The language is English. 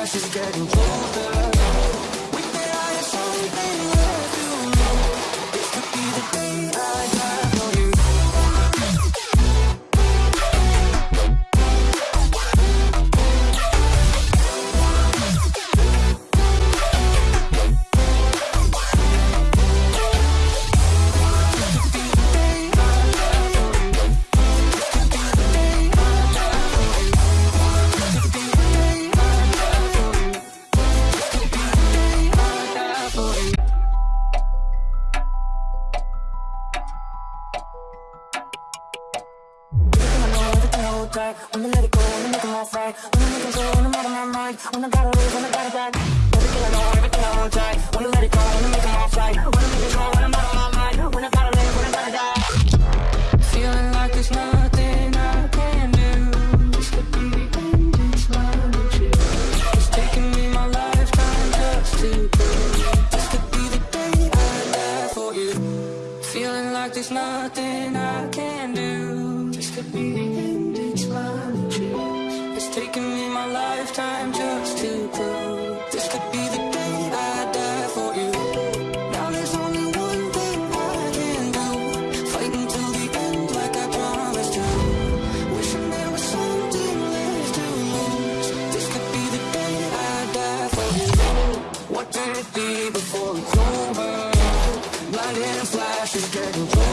grass is getting colder. Wanna let it go, wanna make it last right Wanna make it go, wanna make my mind Wanna gotta lose, wanna Everything I know, everything I want track. Wanna let it go, wanna make it right Wanna make it wanna my mind. Wanna gotta wanna gotta die. Feeling like there's nothing I can do. Just with you? It's taking me my lifetime just to This could be the day I die for you. Feeling like there's nothing I can do. Be Before it's over? Blinding flashes closer.